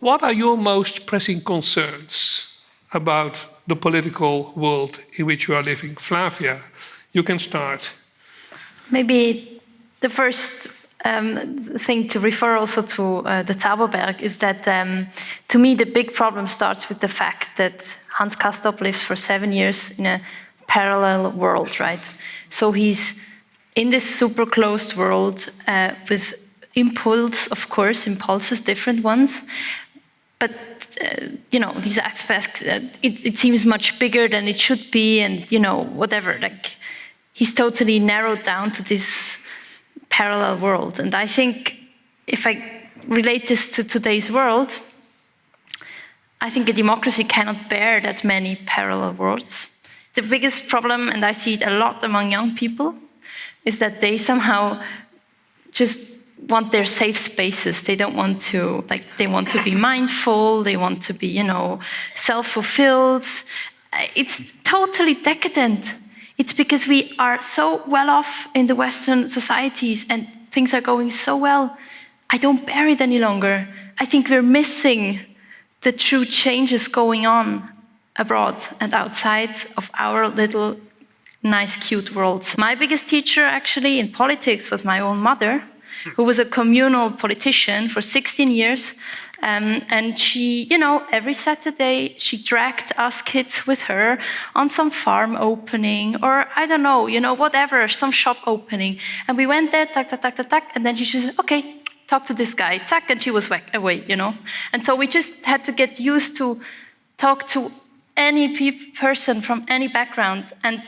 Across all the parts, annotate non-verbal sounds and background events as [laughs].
what are your most pressing concerns about the political world in which you are living? Flavia, you can start. Maybe the first um, thing to refer also to uh, the Zauberberg is that um, to me the big problem starts with the fact that Hans Castorp lives for seven years in a parallel world, right? So he's in this super closed world uh, with impulse, of course, impulses, different ones, but uh, you know these aspects. Uh, it, it seems much bigger than it should be, and you know whatever. Like he's totally narrowed down to this parallel world. And I think if I relate this to today's world, I think a democracy cannot bear that many parallel worlds. The biggest problem, and I see it a lot among young people, is that they somehow just want their safe spaces. They don't want to, like, they want to be mindful, they want to be, you know, self-fulfilled. Uh, it's totally decadent. It's because we are so well off in the Western societies and things are going so well. I don't bear it any longer. I think we're missing the true changes going on abroad and outside of our little nice, cute worlds. My biggest teacher actually in politics was my own mother, who was a communal politician for 16 years um, and she, you know, every Saturday she dragged us kids with her on some farm opening or I don't know, you know, whatever, some shop opening. And we went there, tack, tack, tack, tack, tack, and then she said, okay, talk to this guy, tack, and she was away, you know. And so we just had to get used to talk to any person from any background. And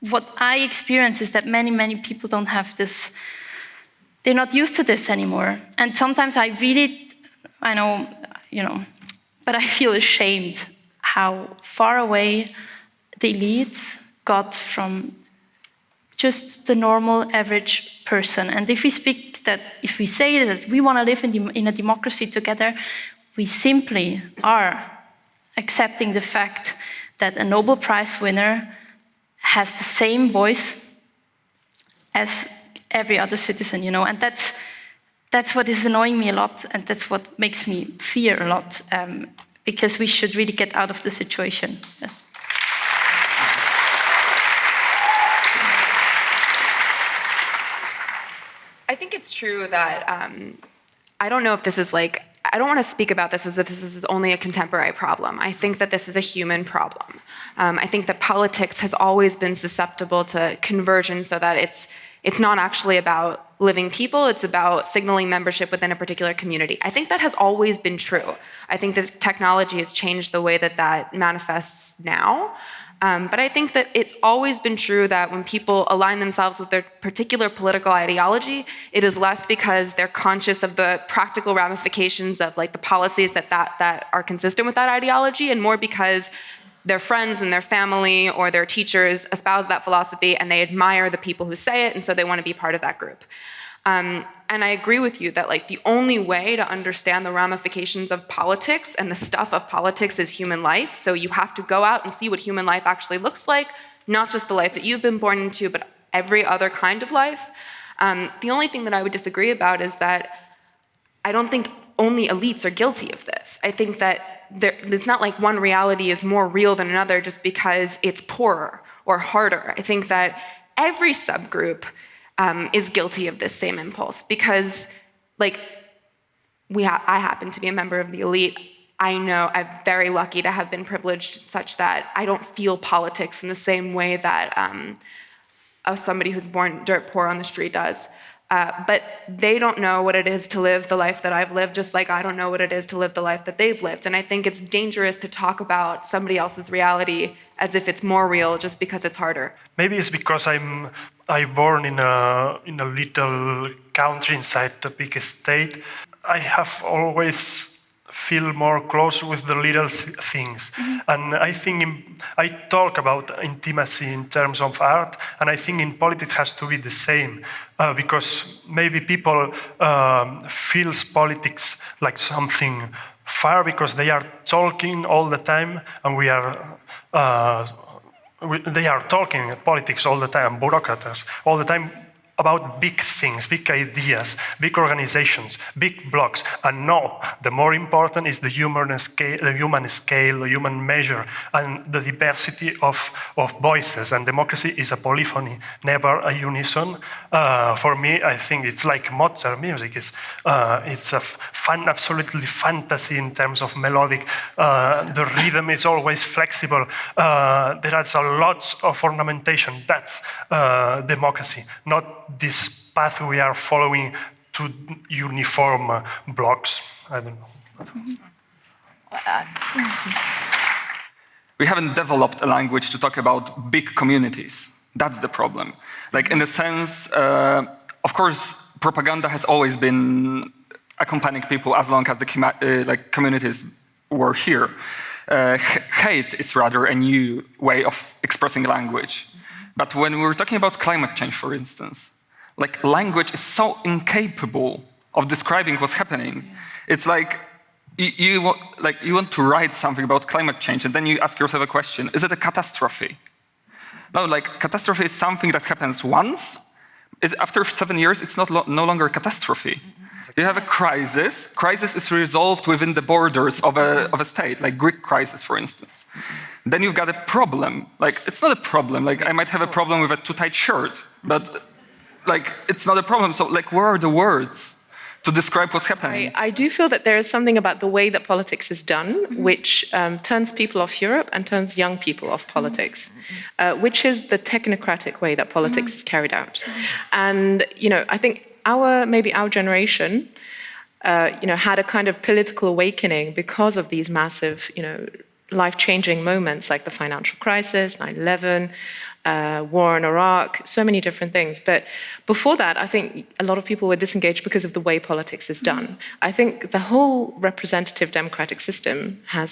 what I experience is that many, many people don't have this, they're not used to this anymore. And sometimes I really I know, you know, but I feel ashamed how far away the elite got from just the normal average person. And if we speak that, if we say that we want to live in, in a democracy together, we simply are accepting the fact that a Nobel Prize winner has the same voice as every other citizen, you know, and that's that's what is annoying me a lot, and that's what makes me fear a lot, um, because we should really get out of the situation. Yes. I think it's true that um, I don't know if this is like, I don't want to speak about this as if this is only a contemporary problem. I think that this is a human problem. Um, I think that politics has always been susceptible to conversion so that it's it's not actually about living people, it's about signaling membership within a particular community. I think that has always been true. I think that technology has changed the way that that manifests now. Um, but I think that it's always been true that when people align themselves with their particular political ideology, it is less because they're conscious of the practical ramifications of like the policies that, that, that are consistent with that ideology and more because their friends and their family or their teachers espouse that philosophy and they admire the people who say it and so they want to be part of that group. Um, and I agree with you that like the only way to understand the ramifications of politics and the stuff of politics is human life. So you have to go out and see what human life actually looks like, not just the life that you've been born into, but every other kind of life. Um, the only thing that I would disagree about is that I don't think only elites are guilty of this. I think that there, it's not like one reality is more real than another just because it's poorer or harder. I think that every subgroup um, is guilty of this same impulse because like we ha I happen to be a member of the elite. I know I'm very lucky to have been privileged such that I don't feel politics in the same way that um, somebody who's born dirt poor on the street does. Uh, but they don't know what it is to live the life that I've lived, just like I don't know what it is to live the life that they've lived. And I think it's dangerous to talk about somebody else's reality as if it's more real just because it's harder. Maybe it's because I'm I born in a in a little country inside the big state. I have always feel more close with the little things. Mm -hmm. And I think in, I talk about intimacy in terms of art, and I think in politics has to be the same, uh, because maybe people um, feels politics like something far because they are talking all the time, and we are. Uh, we, they are talking politics all the time, bureaucrats all the time, about big things, big ideas, big organizations, big blocks. And no, the more important is the human scale, the human scale, the human measure, and the diversity of, of voices. And democracy is a polyphony, never a unison. Uh, for me, I think it's like Mozart music. It's, uh, it's a fun, absolutely fantasy in terms of melodic. Uh, the rhythm is always flexible. Uh, there are lots of ornamentation. That's uh, democracy, not this path we are following to uniform uh, blocks. I don't know. We haven't developed a language to talk about big communities. That's the problem. Like in the sense, uh, of course, propaganda has always been accompanying people as long as the uh, like communities were here. Uh, hate is rather a new way of expressing language. But when we're talking about climate change, for instance, like language is so incapable of describing what's happening. It's like you, you, want, like you want to write something about climate change and then you ask yourself a question, is it a catastrophe? No, like catastrophe is something that happens once. Is after seven years, it's not lo no longer a catastrophe. You have a crisis. Crisis is resolved within the borders of a, of a state, like Greek crisis, for instance. Then you've got a problem. Like, it's not a problem. Like, I might have a problem with a too tight shirt, but like, it's not a problem. So, like, where are the words? to describe what's happening. I, I, do feel that there is something about the way that politics is done, which um, turns people off Europe and turns young people off politics, uh, which is the technocratic way that politics is carried out. And, you know, I think our, maybe our generation, uh, you know, had a kind of political awakening because of these massive, you know, life-changing moments like the financial crisis, 9-11, uh, war in Iraq, so many different things. But before that, I think a lot of people were disengaged because of the way politics is done. I think the whole representative democratic system has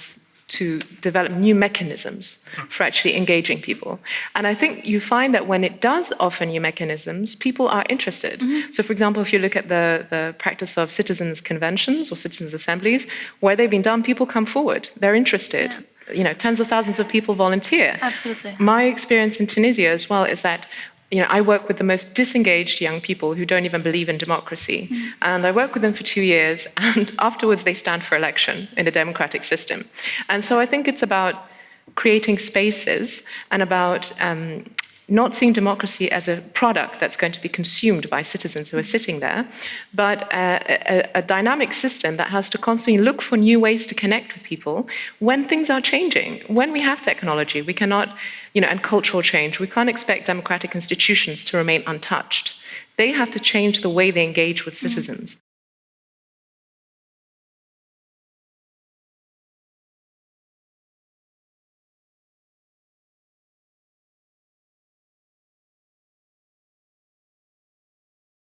to develop new mechanisms for actually engaging people. And I think you find that when it does offer new mechanisms, people are interested. Mm -hmm. So for example, if you look at the, the practice of citizens conventions or citizens assemblies, where they've been done, people come forward, they're interested. Yeah you know, tens of thousands of people volunteer. Absolutely. My experience in Tunisia as well is that you know, I work with the most disengaged young people who don't even believe in democracy. Mm. And I work with them for two years, [laughs] and afterwards they stand for election in a democratic system. And so I think it's about creating spaces and about um, not seeing democracy as a product that's going to be consumed by citizens who are sitting there, but a, a, a, dynamic system that has to constantly look for new ways to connect with people when things are changing. When we have technology, we cannot, you know, and cultural change, we can't expect democratic institutions to remain untouched. They have to change the way they engage with mm. citizens.